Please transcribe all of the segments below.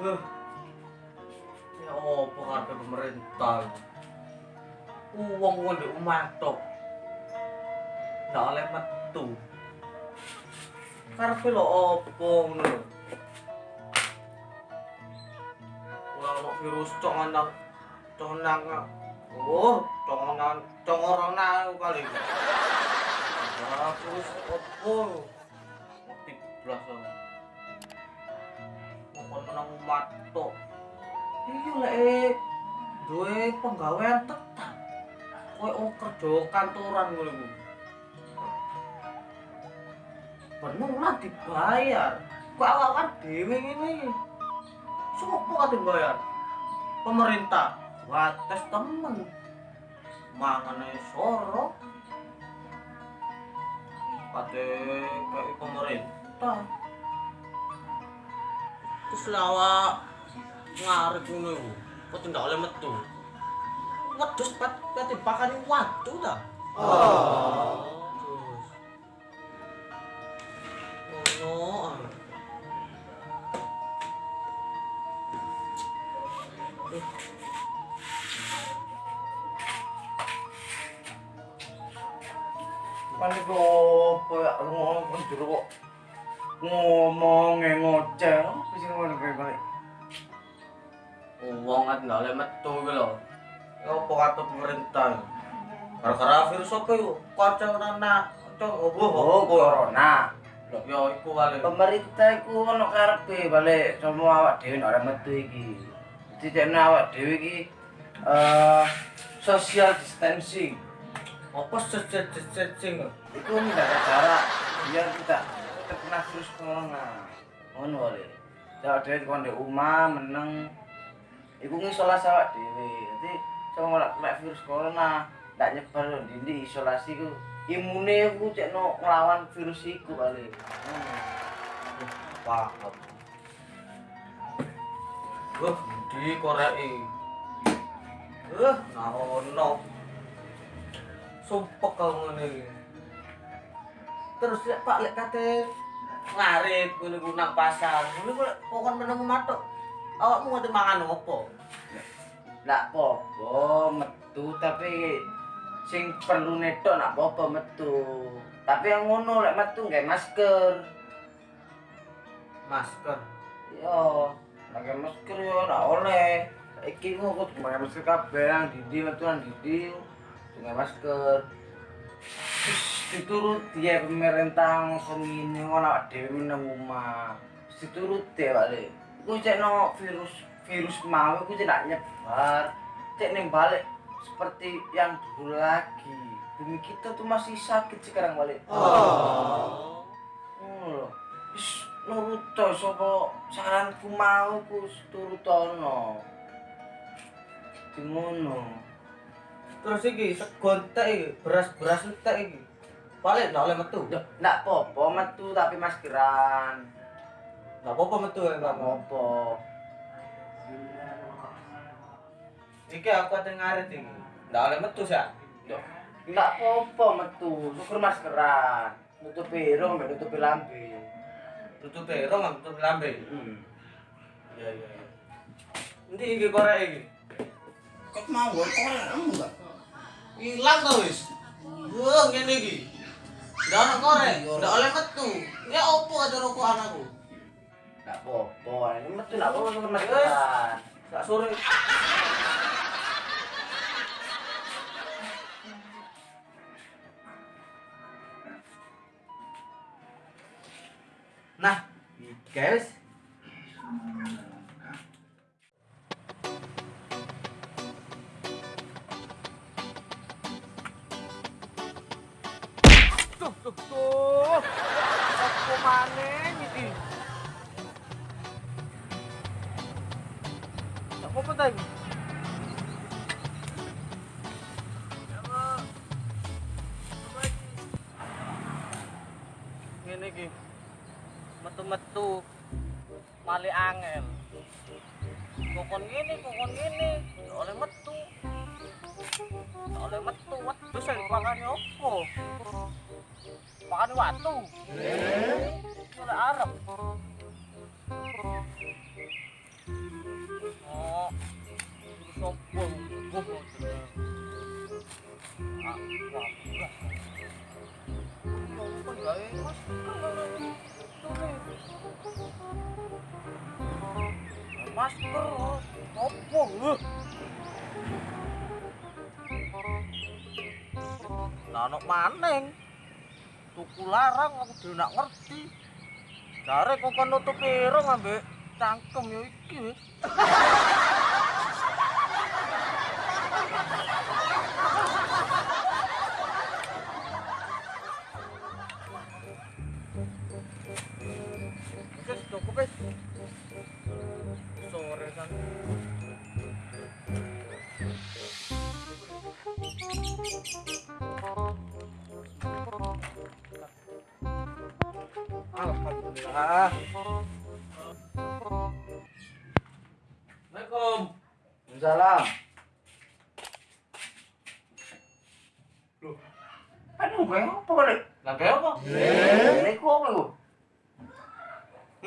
Eh, Ya apa kabeh pemerintah? Uang uang di rumah tok. Nggak oleh metu. Karepe lho apa ngono lho. Ora virus congonang congonang. Oh, congonang congorona kali. Ah, virus apa? Mati blas. Menang matok. Iya lek duwe penggawean tetap. Kowe oh kerja kantoran iku. Bener lah dibayar. Kok awak dhewe ngene. Sopo kate bayar? Pemerintah. Wates temen. Mangane soro. Kate kayak pemerintah. Terus lawak ngarep ngono iku. Kok tidak oleh metu. Wedhus pat kate pakane watu ta. Oh. Ngono. Eh. Apa ya ngomong kon jero kok ngomong ngoceh. Sih ngomong kayak balik? Wong kan nggak oleh metu gitu loh. Ya apa kata pemerintah? Gara-gara virus apa yuk? Kocok nana, kocok oboh. Oh, corona. Ya iku kali. Pemerintah iku ono karepe balik semua awak dhewe ora metu iki. Jadi tekno awak dhewe iki eh social distancing. Apa sejejejejing? Iku menjaga jarak biar tidak virus corona. Ngono wae. Awak dhewe kon di omah meneng iku ngisolasi awak dhewe. Dadi sama ora kena virus corona, ndak nyebar ndi isolasi ku imune ku cekno nglawan virus iku. Hmm. Paham. Wah, di koreki. Eh, naono. Sumpek kau ngene iki. Terus lek Pak lek kate ngarit ngene ku nang pasar. Ngene ku pokon meneng matuk. Awakmu ngate mangan opo? Ndak apa-apa metu tapi sing perlu netok nak apa-apa metu. Tapi yang ngono lek metu nggae masker. Masker. Yo, pakai masker yo ora oleh. Saiki ku kudu pakai masker kabeh nang dindi metu nang dindi. Pakai masker. Terus dituruti ya pemerintah ngomong ngene ngono awak dhewe meneng omah. Terus dituruti ya balik. Iku cek no virus virus mau iku cek nak nyebar. Cek ning balik seperti yang dulu lagi. Bumi kita tuh masih sakit sekarang balik. Oh. Ngono lho. Wis nurut to sapa saranku mau ku turutono. Di ngono. Terus iki segon tek iki, beras-beras tek iki. Paling ndak oleh metu. Ndak apa-apa metu tapi maskeran. Nggak apa-apa metu ya, Ndak apa-apa. Iki aku ate ngarit iki. Ndak oleh metu sih. Ndak apa-apa metu, syukur maskeran. Nutupi irung, mbek nutupi lambe. Tutup ero nggak tutup lambe. Hmm. Iya iya. iya. Endi iki korek iki? Kok mau kok enggak? Hilang to wis. Wah, ngene iki. Ndak ono korek, ndak oleh metu. Ya opo ada rokok anakku? Ndak apa-apa, ini metu ndak apa-apa maskeran. Sak sore. Nah, guys. Tuh, tuh, tuh. Apa maneh iki? Tak apa-apa ta iki? Ngene iki. Metu-metu male angel. Kokon ngene, kokon ngene, Ya oleh metu. Oleh metu, wedhus sing pakane opo? Pakane watu. Oleh arep. Sopo buh jeneng. Ah, wah. Kok gawe masker gawe Masker opo lho? Lah ono maning. Tuku larang aku dhewe nak ngerti. Jare kok kon nutup irung ambek cangkem yo iki. Sore kan. Alhamdulillah. Assalamualaikum. Salam. Loh. Aduh, gue apa kali? Lah apa? Ini kok apa lu?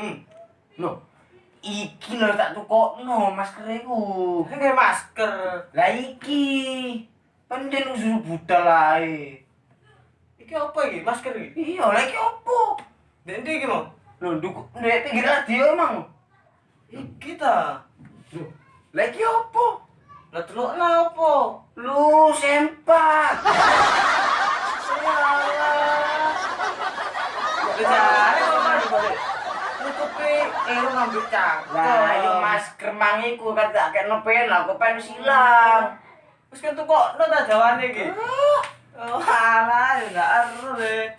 Hmm. Loh. Iki lho tak tukokno masker iku. Gawe masker. Lah iki. Pendek lu suruh budal ae. Iki apa iki? Masker iki? Iya, lah iki opo? Ndek ndi iki, Mang? Loh, nduk ndek pinggir radio emang. Iki ta. Loh, lah iki opo? Lah delokna apa? Lu sempak. Kok. Nutupi irung ambek cangkem. Lah, ayo masker mangiku kan tak kena pen lah, kok pen silang. Wis kan tukokno ta jawane iki. Oh, alah, ndak ero le.